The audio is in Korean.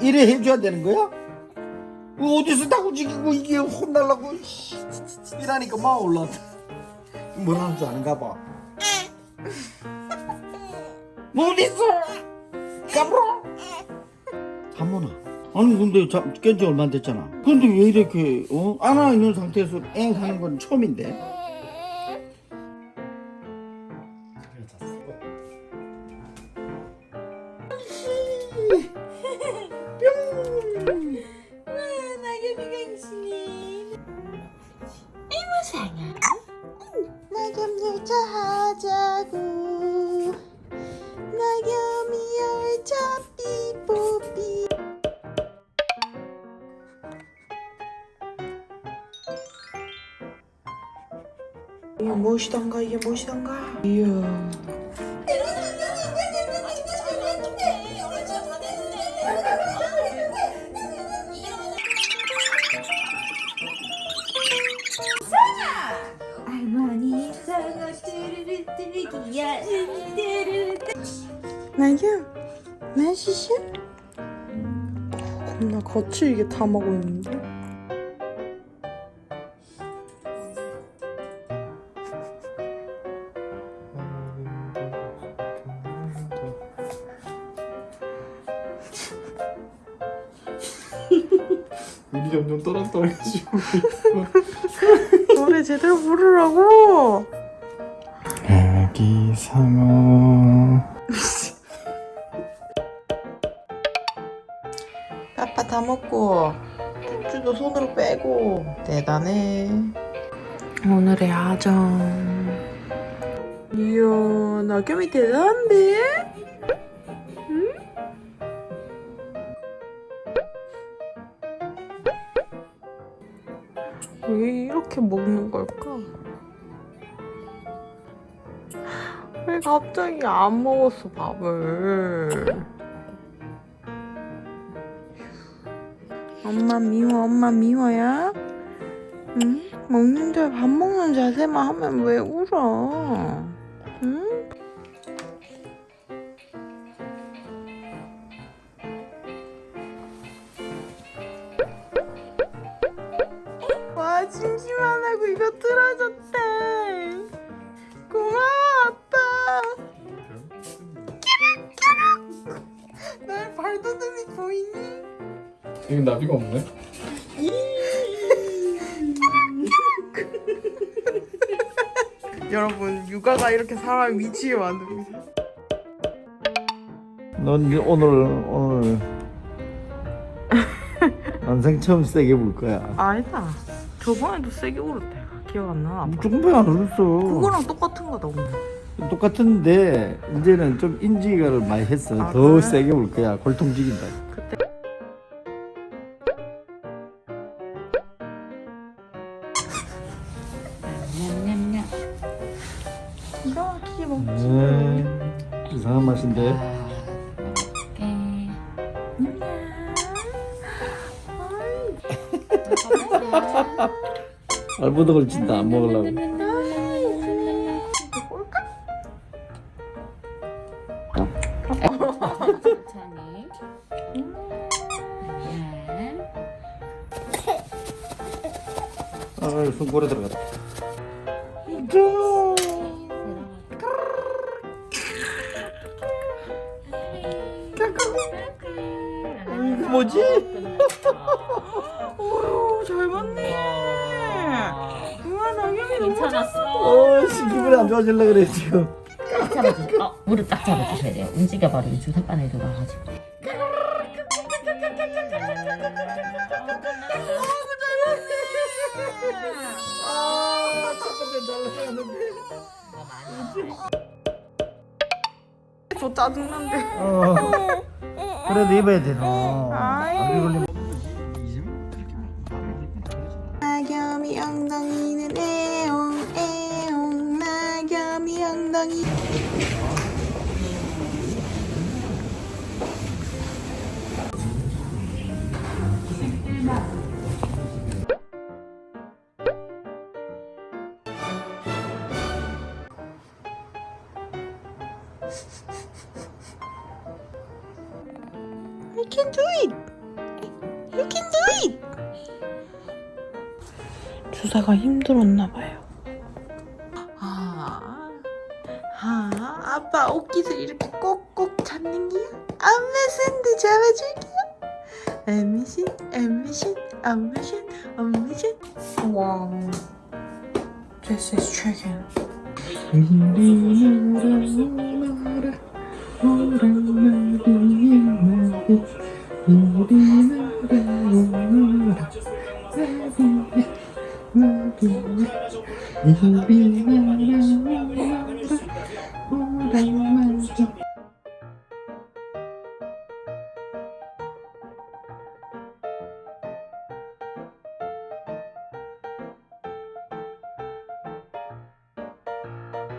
이래 해줘야 되는 거야? 어디서 다고 지기고 이게 혼날라고? 씨, 이라니까 막 올라왔다. 뭐라는 줄 아는가 봐. 뭐 어딨어? 까불어? 잠모나? 아니 근데 자, 깬지 얼마 안 됐잖아. 근데 왜 이렇게 어? 안아 있는 상태에서 엥 하는 건 처음인데 열차 하자고. 나겸이 열차 삐뽀삐 이게 무엇이던가? 이게 무엇이던가? 이야 나겸 맛있어? 겁나 거칠게 다 먹고 있는데? 입이 점점 또랑또랑해지고 노래 제대로 부르라고! 아기 상어 빠빠 다 먹고 쭈쭈도 손으로 빼고 대단해 오늘의 아점 이야 나겸이 대단한데? 응? 왜 이렇게 먹는 걸까? 왜 갑자기 안 먹었어 밥을 엄마 미워 엄마 미워야? 응? 먹는데 밥 먹는 자세만 하면 왜 울어? 응? 와 심심하다고 이거 틀어줬대 고마워 아빠 날 발돋움이 보이니? 여기 나비가 없네 여러분 육아가 이렇게 사람 미치게 만듭니다. 넌 오늘 오늘 난생 처음 세게 볼 거야 아니다. 저번에도 세게 울었대. 기억 안 나. 아빠. 조금밖에 안 울었어 그거랑 똑같은 거다 오늘. 똑같은데 이제는 좀 인지가를 많이 했어 아, 더 그래? 세게 볼 거야 골통 죽인다 이상한 맛인데. 알보도 걸친다 안 먹으려고. 아 손골에 들어갔다 뭐지? 오, 잘 맞네. 우와, 나경이 너무 괜찮았어. 어씨 기분이 안 좋아질라 그래 지금 딱 잡아주. 어, 무릎 딱 잡아주셔야 돼요. 움직여 버리면 주사바늘 들어가가지고. 아첫 번째 잘 나가는데 저 짜증난데. 어 그래도 입어야 되나 아이. 감기 걸리면. 나겸이 엉덩이는 애옹 애옹. 나겸이 엉덩이 can do it. You can do it. 주사가 힘들었나 봐요. 아, 아, 아빠 옷깃을 이렇게 꼭꼭 잡는 게요. 엄마 손도 잡아줄게요. 엄마신, 엄마신, 엄마신, 엄마신. 와, this is chicken. 우리나라 伸びながら